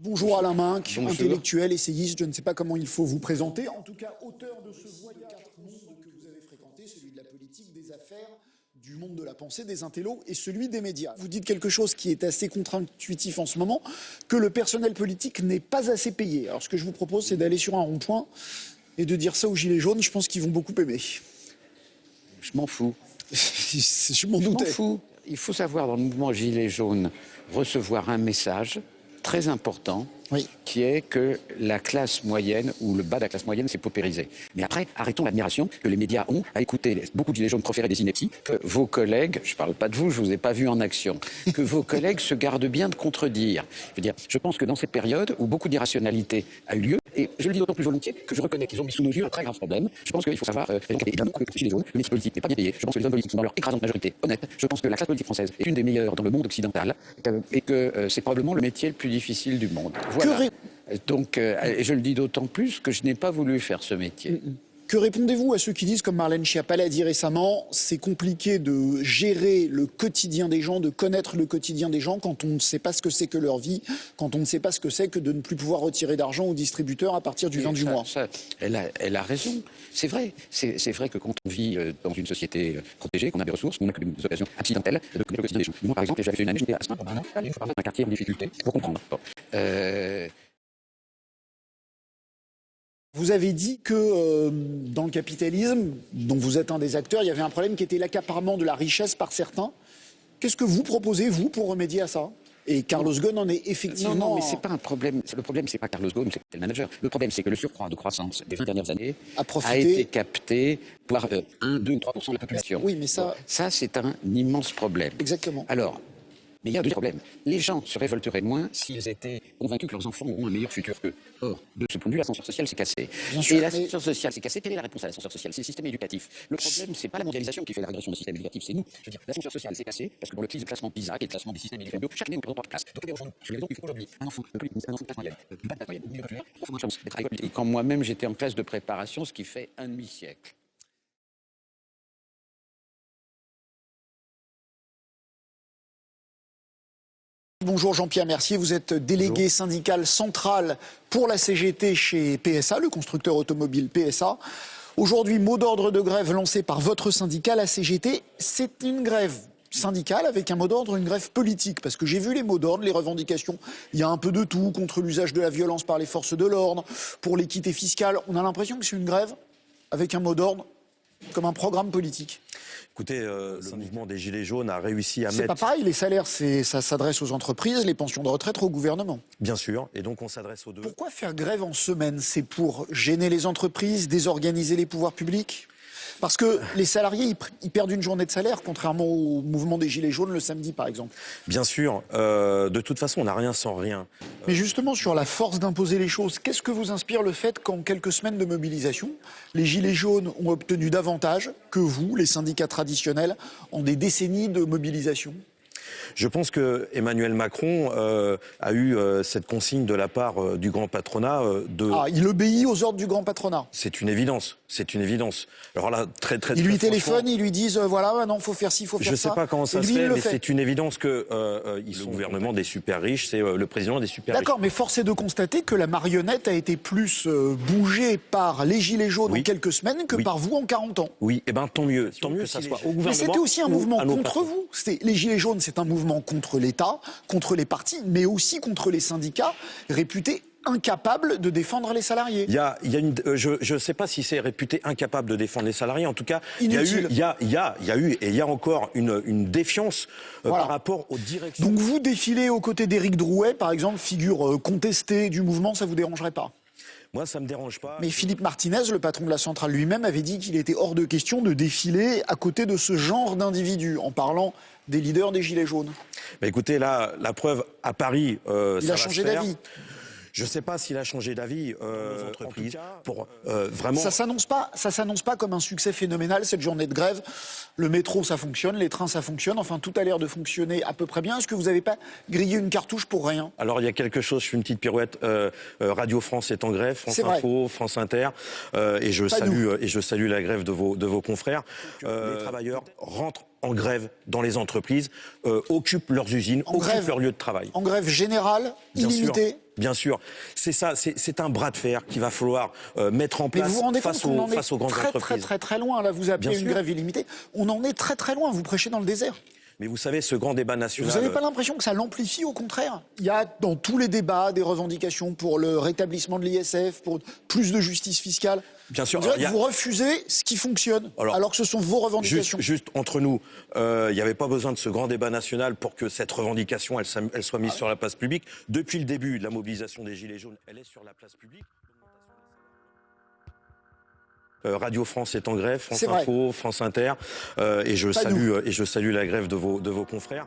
Bonjour Alain Minck, intellectuel, essayiste, je ne sais pas comment il faut vous présenter. En tout cas, auteur de ce voyage monde que vous avez fréquenté, celui de la politique, des affaires, du monde de la pensée, des intellos et celui des médias. Vous dites quelque chose qui est assez contre-intuitif en ce moment, que le personnel politique n'est pas assez payé. Alors ce que je vous propose, c'est d'aller sur un rond-point et de dire ça aux Gilets jaunes. Je pense qu'ils vont beaucoup aimer. Je m'en fous. je m'en Je m'en doutais. fous. Il faut savoir dans le mouvement Gilets jaunes recevoir un message très important Oui. qui est que la classe moyenne ou le bas de la classe moyenne s'est paupérisé. Mais après, arrêtons l'admiration que les médias ont à écouter beaucoup de gilets jaunes des inepties, que vos collègues, je ne parle pas de vous, je vous ai pas vu en action, que vos collègues se gardent bien de contredire. Je veux dire, je pense que dans cette période où beaucoup d'irrationalité a eu lieu, et je le dis d'autant plus volontiers que je reconnais qu'ils ont mis sous nos yeux un très grave problème, je pense qu'il faut savoir, euh, bien beaucoup de gilets jaunes, le métier politique n'est pas bien payé, je pense que les hommes politiques sont dans leur écrasante majorité honnête, je pense que la classe politique française est une des meilleures dans le monde occidental, euh, et que euh, c'est probablement le métier le plus difficile du monde. Voilà. Donc, euh, je le dis d'autant plus que je n'ai pas voulu faire ce métier. Que répondez-vous à ceux qui disent, comme Marlène Schiappa l'a dit récemment, c'est compliqué de gérer le quotidien des gens, de connaître le quotidien des gens quand on ne sait pas ce que c'est que leur vie, quand on ne sait pas ce que c'est que de ne plus pouvoir retirer d'argent au distributeur à partir du 20 du mois? ça, elle, a, elle a raison. C'est vrai. C'est vrai que quand on vit euh, dans une société euh, protégée, qu'on a des ressources, qu'on a des occasions accidentelles de connaître le quotidien des gens. Moi, par exemple, j'avais fait une année, j'étais à Saint pendant un an, une fois par mois, dans un quartier en difficulté, pour comprendre. Bon. Euh, Vous avez dit que euh, dans le capitalisme, dont vous êtes un des acteurs, il y avait un problème qui était l'accaparement de la richesse par certains. Qu'est-ce que vous proposez, vous, pour remédier à ça? Et Carlos Ghosn en est effectivement... Non, non, mais c'est pas un problème. Le problème, c'est pas Carlos Ghosn, c'est le manager. Le problème, c'est que le surcroît de croissance des 20 dernières années A profité- a été capté par euh, 1, 2 ou 3 de la population. Oui, mais ça- ça, c'est un immense problème. Exactement. Alors, mais il y a un deuxième problème. Les gens se révolteraient moins s'ils étaient convaincus que leurs enfants auront un meilleur futur qu'eux. Or, de ce point de vue, l'ascenseur social s'est cassé. Bien sûr, Et l'ascenseur social s'est cassé. Quelle est la réponse à l'ascenseur social? C'est le système éducatif. Le problème, c'est pas la mondialisation qui fait la régression du système éducatif, c'est nous. Je veux dire, l'ascenseur social s'est cassé parce que dans le de classement PISA et le classement des systèmes éducatifs, chaque année, on perd trois classes. Donc, aujourd'hui, sur les qu'il faut aujourd'hui, un enfant, de un enfant de classe moyenne, euh, bas de classe moyenne, ou milieu populaire, a moins de chance d'être à l'école. Et quand moi-même, j'étais en classe de préparation, ce qui fait un demi-siècle. Bonjour Jean-Pierre Mercier, vous êtes délégué syndical central pour la CGT chez PSA, le constructeur automobile PSA. Aujourd'hui, mot d'ordre de grève lancé par votre syndicat, la CGT. C'est une grève syndicale avec un mot d'ordre, une grève politique. Parce que j'ai vu les mots d'ordre, les revendications. Il y a un peu de tout contre l'usage de la violence par les forces de l'ordre, pour l'équité fiscale. On a l'impression que c'est une grève avec un mot d'ordre comme un programme politique. Écoutez, euh, le mouvement des Gilets jaunes a réussi à C'est mettre, pas pareil, les salaires, c'est- ça s'adresse aux entreprises, les pensions de retraite au gouvernement. bien sûr, et donc on s'adresse aux deux. Pourquoi faire grève en semaine? C'est pour gêner les entreprises, désorganiser les pouvoirs publics? Parce que les salariés, ils, pr- ils perdent une journée de salaire, contrairement au mouvement des Gilets jaunes le samedi, par exemple. Bien sûr, euh, de toute façon, on n'a rien sans rien. Mais justement, sur la force d'imposer les choses, qu'est-ce que vous inspire le fait qu'en quelques semaines de mobilisation, les Gilets jaunes ont obtenu davantage que vous, les syndicats traditionnels, en des décennies de mobilisation? Je pense que Emmanuel Macron euh, a eu euh, cette consigne de la part euh, du grand patronat de. Ah, il obéit aux ordres du grand patronat. C'est une évidence, c'est une évidence. Alors là, très très. Ils lui très franchement, ils lui disent, euh, voilà, ouais, non, faut faire ci, faut faire Je ça. sais pas comment ça se il fait, mais c'est une évidence que euh, euh, sont le gouvernement des super riches, c'est euh, le président des super riches. D'accord, mais force est de constater que la marionnette a été plus euh, bougée par les Gilets jaunes Oui. en quelques semaines que Oui. par vous en 40 ans. Oui, et ben tant mieux, tant mieux que ça soit les- au gouvernement. Mais c'était aussi un ou mouvement contre vous. C'était- Les Gilets jaunes, c'est un mouvement contre l'État, contre les partis, mais aussi contre les syndicats réputés incapables de défendre les salariés. Il y a, il y a une, euh, je ne sais pas si c'est réputé incapable de défendre les salariés. En tout cas, il y a eu, il y a, il y a, il y a eu et il y a encore une, une défiance euh, Voilà. par rapport aux directions. Donc vous défilez aux côtés d'Éric Drouet, par exemple, figure euh, contestée du mouvement, ça vous dérangerait pas? Moi, ça me dérange pas. Mais Philippe Martinez, le patron de la centrale lui-même, avait dit qu'il était hors de question de défiler à côté de ce genre d'individus, en parlant des leaders des Gilets jaunes. Bah, écoutez, là, la preuve à Paris, euh, Il ça a va changé d'avis. Je ne sais pas s'il a changé d'avis. Euh, en tout cas, pour euh, vraiment. Ça s'annonce pas, ça s'annonce pas comme un succès phénoménal cette journée de grève. Le métro ça fonctionne, les trains ça fonctionne, enfin tout a l'air de fonctionner à peu près bien. Est-ce que vous n'avez pas grillé une cartouche pour rien? Alors il y a quelque chose, je fais une petite pirouette. euh, euh, Radio France est en grève, France vrai. Info, France Inter, euh, et je Pas salue nous. euh, et je salue la grève de vos de vos confrères. Euh, les travailleurs rentrent en grève dans les entreprises, euh, occupent leurs usines, En occupent grève. leur lieu de travail. En grève générale, Bien sûr. illimitée Bien sûr, c'est ça, c'est un bras de fer qu'il va falloir euh, mettre en place vous vous rendez face, compte qu'on aux, en est face aux grandes très, très, très, très loin. Là, vous appelez Bien une sûr. grève illimitée. On en est très, très loin. Vous prêchez dans le désert. Mais vous savez, ce grand débat national. Vous n'avez pas l'impression que ça l'amplifie au contraire? Il y a dans tous les débats des revendications pour le rétablissement de l'ISF, pour plus de justice fiscale. Bien sûr, a- que vous refusez ce qui fonctionne, alors, Alors, que ce sont vos revendications. juste entre nous, euh, il n'y avait pas besoin de ce grand débat national pour que cette revendication elle, s'am- elle soit mise sur la place publique. Depuis le début de la mobilisation des Gilets jaunes, elle est sur la place publique. Euh, Radio France est en grève, France vrai. Info, France Inter, euh, et je Pas salue euh, et je salue la grève de vos de vos confrères.